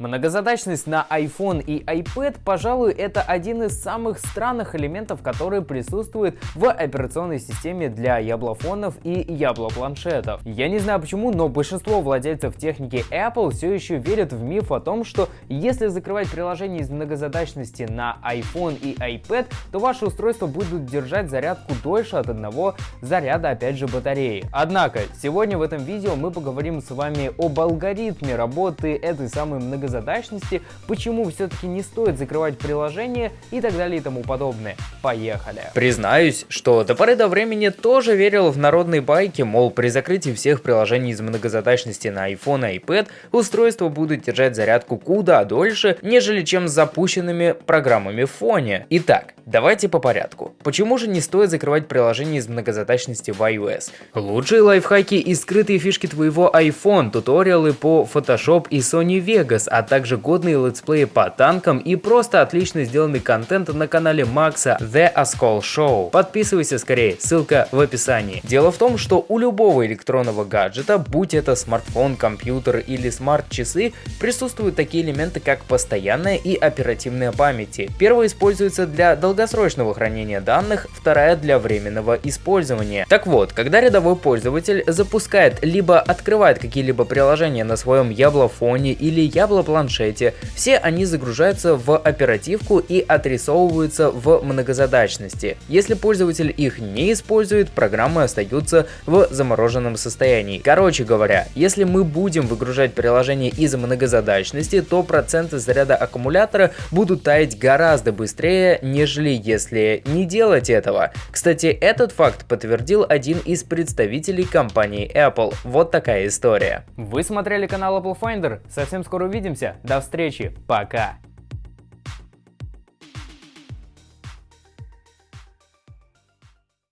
Многозадачность на iPhone и iPad, пожалуй, это один из самых странных элементов, которые присутствуют в операционной системе для яблофонов и яблопланшетов. Я не знаю почему, но большинство владельцев техники Apple все еще верят в миф о том, что если закрывать приложение из многозадачности на iPhone и iPad, то ваши устройства будут держать зарядку дольше от одного заряда, опять же, батареи. Однако, сегодня в этом видео мы поговорим с вами об алгоритме работы этой самой многозадачности многозадачности, почему все-таки не стоит закрывать приложение и так далее и тому подобное. Поехали! Признаюсь, что до поры до времени тоже верил в народные байки, мол при закрытии всех приложений из многозадачности на iPhone и iPad устройства будут держать зарядку куда дольше, нежели чем с запущенными программами в фоне. Итак, давайте по порядку. Почему же не стоит закрывать приложение из многозадачности в iOS? Лучшие лайфхаки и скрытые фишки твоего iPhone, туториалы по Photoshop и Sony Vegas, а также годные летсплеи по танкам и просто отлично сделанный контент на канале Макса The Ascol Show. Подписывайся скорее, ссылка в описании. Дело в том, что у любого электронного гаджета, будь это смартфон, компьютер или смарт-часы, присутствуют такие элементы, как постоянная и оперативная памяти. Первая используется для долгосрочного хранения данных, вторая для временного использования. Так вот, когда рядовой пользователь запускает либо открывает какие-либо приложения на своем яблофоне или ябло планшете, все они загружаются в оперативку и отрисовываются в многозадачности. Если пользователь их не использует, программы остаются в замороженном состоянии. Короче говоря, если мы будем выгружать приложение из многозадачности, то проценты заряда аккумулятора будут таять гораздо быстрее, нежели если не делать этого. Кстати, этот факт подтвердил один из представителей компании Apple. Вот такая история. Вы смотрели канал Apple Finder? Совсем скоро увидимся. До встречи. Пока.